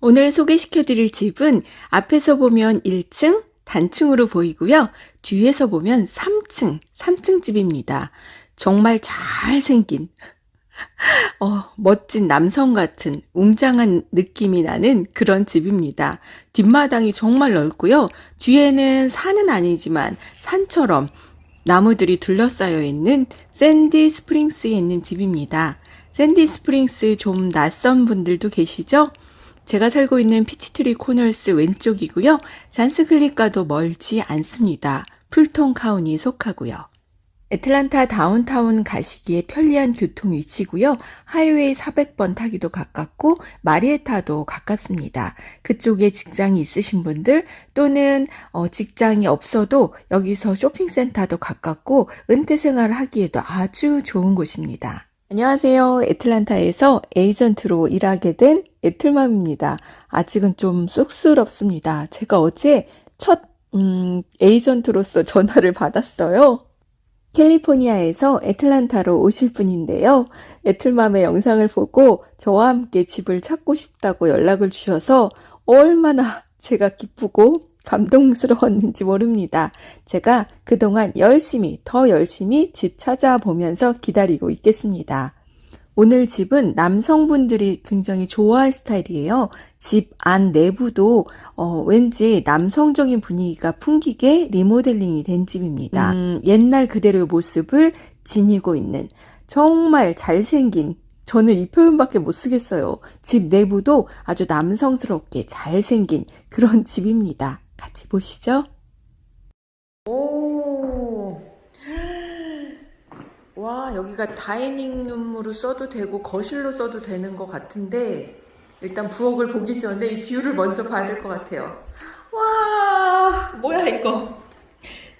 오늘 소개시켜 드릴 집은 앞에서 보면 1층 단층으로 보이고요. 뒤에서 보면 3층, 3층 집입니다. 정말 잘생긴, 어, 멋진 남성 같은 웅장한 느낌이 나는 그런 집입니다. 뒷마당이 정말 넓고요. 뒤에는 산은 아니지만 산처럼 나무들이 둘러싸여 있는 샌디 스프링스에 있는 집입니다. 샌디 스프링스 좀 낯선 분들도 계시죠? 제가 살고 있는 피치트리 코너스 왼쪽이고요. 잔스크릭과도 멀지 않습니다. 풀턴 카운티에 속하고요. 애틀란타 다운타운 가시기에 편리한 교통 위치고요. 하이웨이 400번 타기도 가깝고 마리에타도 가깝습니다. 그쪽에 직장이 있으신 분들 또는 어, 직장이 없어도 여기서 쇼핑센터도 가깝고 은퇴 생활을 하기에도 아주 좋은 곳입니다. 안녕하세요. 애틀란타에서 에이전트로 일하게 된 애틀맘입니다. 아직은 좀 쑥스럽습니다. 제가 어제 첫 음, 에이전트로서 전화를 받았어요. 캘리포니아에서 애틀란타로 오실 분인데요. 애틀맘의 영상을 보고 저와 함께 집을 찾고 싶다고 연락을 주셔서 얼마나 제가 기쁘고 감동스러웠는지 모릅니다. 제가 그동안 열심히, 더 열심히 집 찾아보면서 기다리고 있겠습니다. 오늘 집은 남성분들이 굉장히 좋아할 스타일이에요. 집 안 내부도 어, 왠지 남성적인 분위기가 풍기게 리모델링이 된 집입니다. 음, 옛날 그대로의 모습을 지니고 있는 정말 잘생긴 저는 이 표현밖에 못 쓰겠어요. 집 내부도 아주 남성스럽게 잘생긴 그런 집입니다. 같이 보시죠. 오, 와, 여기가 dining room으로 써도 되고 거실로 써도 되는 것 같은데 일단 부엌을 보기 전에 이 view를 먼저 봐야 될 것 같아요. 와, 뭐야 이거.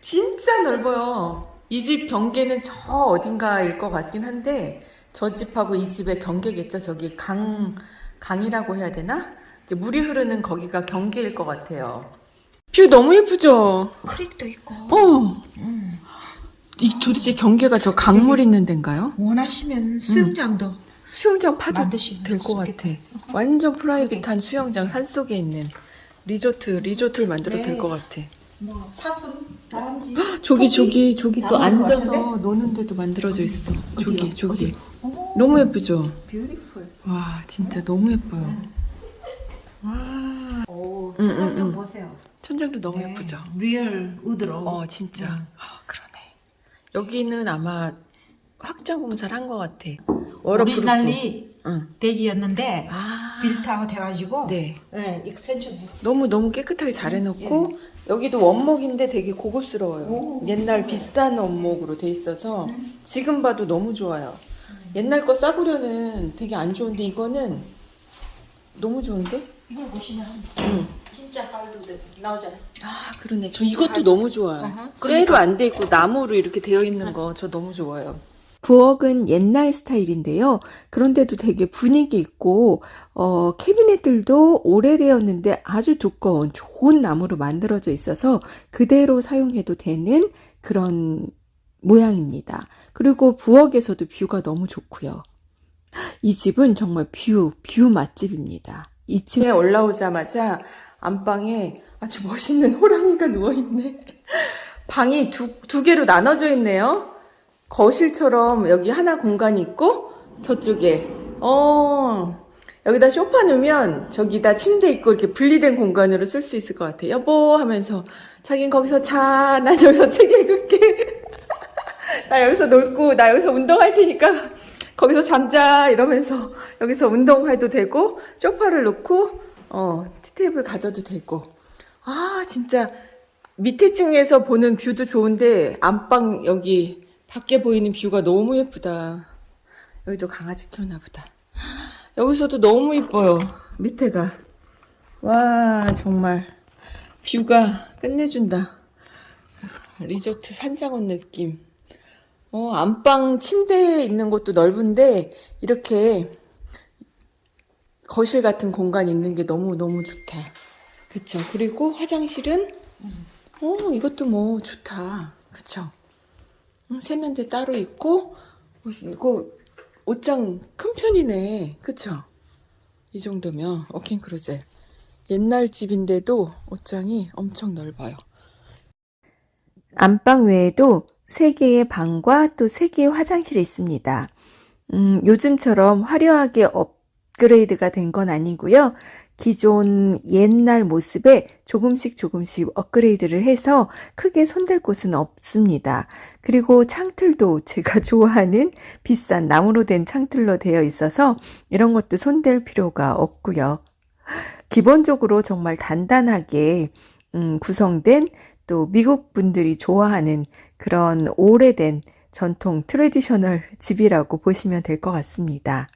진짜 넓어요. 이 집 경계는 저 어딘가일 것 같긴 한데 저 집하고 이 집의 경계겠죠. 저기 강, 강이라고 해야 되나? 물이 흐르는 거기가 경계일 것 같아요. view 너무 예쁘죠? creek도 있고 어. 음. 이 도대체 경계가 저 강물 있는 데인가요? 원하시면 수영장도 수영장 파도 될 것 같아. 완전 private한 수영장 산 속에 있는 리조트, 리조트를 만들어도 네. 될것 같아. 뭐 사슴, 다람쥐 저기 저기 저기 또 앉아서? 노는 데도 만들어져 있어. 저기 어디요? 저기 어디? 어머, 너무 예쁘죠? beautiful 와 진짜 너무 예뻐요. 네. wow 응, 천장도 응, 응. 보세요 천장도 너무 네, 예쁘죠? real wood로 어 진짜 음. 아, 그러네. 여기는 아마 확장 공사를 한 것 같아. originally 응. deck이었는데 아 built out 해가지고 네. 네, extension 했어 너무 너무 깨끗하게 잘 해놓고 여기도 원목인데 되게 고급스러워요. 오, 옛날. 비싼 원목으로 돼 있어서 음. 지금 봐도 너무 좋아요. 옛날 거 싸구려는 되게 안 좋은데 이거는 너무 좋은데? 이걸 보시면 응. 진짜 하드우드 나오잖아요 아 그러네. 저 이것도 너무 좋아요. 어허. 쇠로 안돼 있고 나무로 이렇게 되어 있는 거 저 너무 좋아요. 부엌은 옛날 스타일인데요. 그런데도 되게 분위기 있고 어, 캐비넷들도 오래되었는데 아주 두꺼운 좋은 나무로 만들어져 있어서 그대로 사용해도 되는 그런 모양입니다. 그리고 부엌에서도 뷰가 너무 좋고요. 이 집은 정말 view, view 맛집입니다. 2층에 올라오자마자 안방에 아주 멋있는 호랑이가 누워있네. 방이 두, 두 개로 나눠져 있네요. 거실처럼 여기 하나 공간이 있고 저쪽에 어 여기다 쇼파 놓으면 저기다 침대 있고 이렇게 분리된 공간으로 쓸 수 있을 것 같아. 여보 하면서 자긴 거기서 자, 난 여기서 책 읽을게. 나 여기서 놀고 나 여기서 운동할 테니까 거기서 잠자 이러면서 여기서 운동해도 되고 쇼파를 놓고 어 tea table 가져도 되고 아 진짜 밑에 층에서 보는 view도 좋은데 안방 여기 밖에 보이는 view가 너무 예쁘다. 여기도 강아지 키우나 보다. 여기서도 너무 이뻐요. 밑에가. 와, 정말. view가 끝내준다. 리조트 산장원 느낌. 어, 안방 침대에 있는 것도 넓은데, 이렇게 거실 같은 공간이 있는 게 너무너무 좋다. 그쵸. 그리고 화장실은, 어, 이것도 뭐 좋다. 그쵸. 음, 세면대 따로 있고 어, 이거 옷장 큰 편이네 그쵸 이 정도면 walk-in closet. 옛날 집인데도 옷장이 엄청 넓어요. 안방 외에도 세 개의 방과 또 세 개의 화장실이 있습니다. 음, 요즘처럼 화려하게 업그레이드가 된 건 아니고요. 기존 옛날 모습에 조금씩 조금씩 업그레이드를 해서 크게 손댈 곳은 없습니다. 그리고 창틀도 제가 좋아하는 비싼 나무로 된 창틀로 되어 있어서 이런 것도 손댈 필요가 없고요. 기본적으로 정말 단단하게 음, 구성된 또 미국 분들이 좋아하는 그런 오래된 전통 traditional 집이라고 보시면 될 것 같습니다.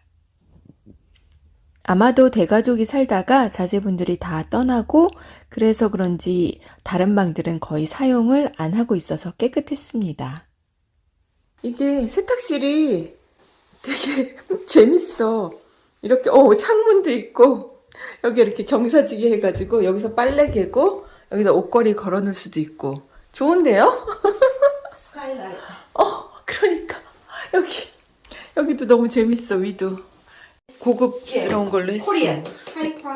아마도 대가족이 살다가 자제분들이 다 떠나고 그래서 그런지 다른 방들은 거의 사용을 안 하고 있어서 깨끗했습니다. 이게 세탁실이 되게 재밌어. 이렇게 어 창문도 있고 여기 이렇게 경사지게 해가지고 여기서 빨래 개고 여기다 옷걸이 걸어 놓을 수도 있고 좋은데요? 스카이라이트. 어 그러니까 여기 여기도 너무 재밌어 위도 고급스러운 걸로 했어. 코리안.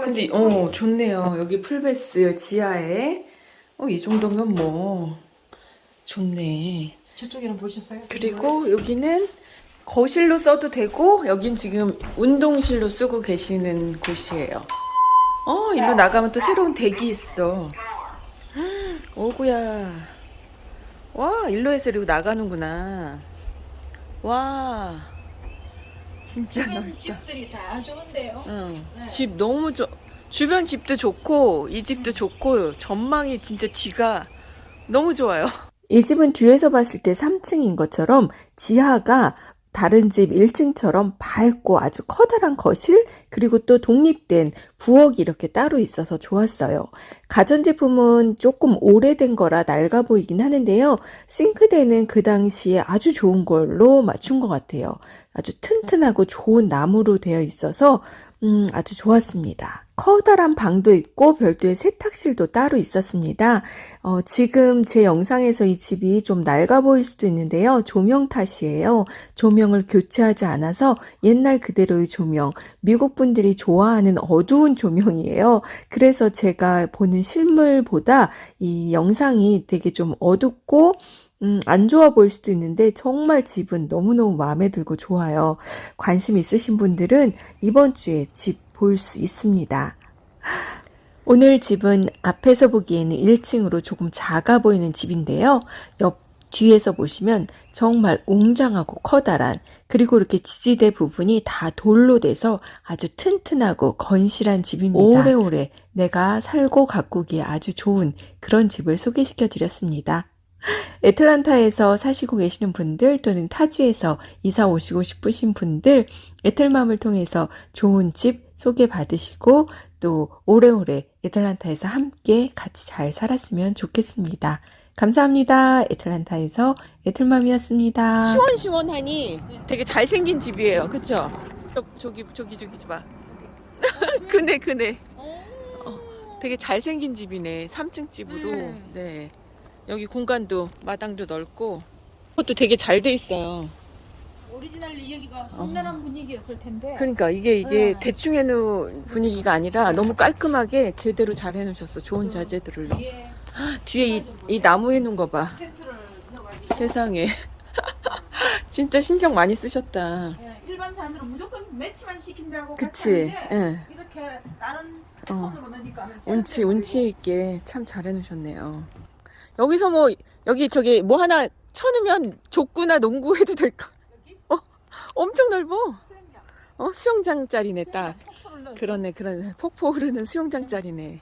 근데. 어 좋네요. 여기 풀베스 지하에 어 이 정도면 뭐 좋네. 저쪽에는 보셨어요? 그리고 여기는 거실로 써도 되고 여긴 지금 운동실로 쓰고 계시는 곳이에요. 어 일로 나가면 또 새로운 댁이 있어. 오구야. 와 일로 해서 이리고 나가는구나. 와 진짜 주변 넓다. 집들이 다 좋은데요. 응. 네. 집 너무 좋. 주변 집도 좋고 이 집도 좋고 전망이 진짜 뒤가 너무 좋아요. 이 집은 뒤에서 봤을 때 3층인 것처럼 지하가 다른 집 1층처럼 밝고 아주 커다란 거실 그리고 또 독립된 부엌이 이렇게 따로 있어서 좋았어요. 가전제품은 조금 오래된 거라 낡아 보이긴 하는데요. 싱크대는 그 당시에 아주 좋은 걸로 맞춘 것 같아요. 아주 튼튼하고 좋은 나무로 되어 있어서 음, 아주 좋았습니다. 커다란 방도 있고 별도의 세탁실도 따로 있었습니다. 어, 지금 제 영상에서 이 집이 좀 낡아 보일 수도 있는데요. 조명 탓이에요. 조명을 교체하지 않아서 옛날 그대로의 조명, 미국 분들이 좋아하는 어두운 조명이에요. 그래서 제가 보는 실물보다 이 영상이 되게 좀 어둡고 음, 안 좋아 보일 수도 있는데 정말 집은 너무너무 마음에 들고 좋아요. 관심 있으신 분들은 이번 주에 집 볼 수 있습니다. 오늘 집은 앞에서 보기에는 1층으로 조금 작아 보이는 집인데요. 옆 뒤에서 보시면 정말 웅장하고 커다란 그리고 이렇게 지지대 부분이 다 돌로 돼서 아주 튼튼하고 건실한 집입니다. 오래오래 내가 살고 가꾸기에 아주 좋은 그런 집을 소개시켜 드렸습니다. 애틀란타에서 사시고 계시는 분들 또는 타지에서 이사 오시고 싶으신 분들 애틀맘을 통해서 좋은 집 소개받으시고 또 오래오래 애틀란타에서 함께 같이 잘 살았으면 좋겠습니다. 감사합니다. 애틀란타에서 애틀맘이었습니다. 시원시원하니 되게 잘생긴 집이에요. 그쵸? 저, 저기 저기 저기 봐. 그네 그네. 어, 되게 잘생긴 집이네. 3층 집으로. 네. 네. 여기 공간도 마당도 넓고 그것도 되게 잘 돼 있어요. 오리지널 여기가 어. 험난한 분위기였을 텐데. 그러니까 이게 이게 네. 대충 해놓은 분위기가 아니라 너무 깔끔하게 제대로 잘 해놓으셨어. 좋은 자재들을. 뒤에 뒤에 이, 이 나무 해놓은 거 봐. 시멘트를 넣어가지고. 세상에. 진짜 신경 많이 쓰셨다. 예, 일반 사람들은 무조건 매치만 시킨다고 그치? 응. 이렇게 다른 어. 운치 운치 있게 참 잘 해놓으셨네요. 여기서 뭐 여기 저기 뭐 하나 쳐놓으면 족구나 농구 해도 될까? 어, 엄청 넓어. 수영장. 어 수영장 짜리네 딱. 수영장 폭포를 넣었어. 그러네 그러네 폭포 흐르는 수영장 짜리네.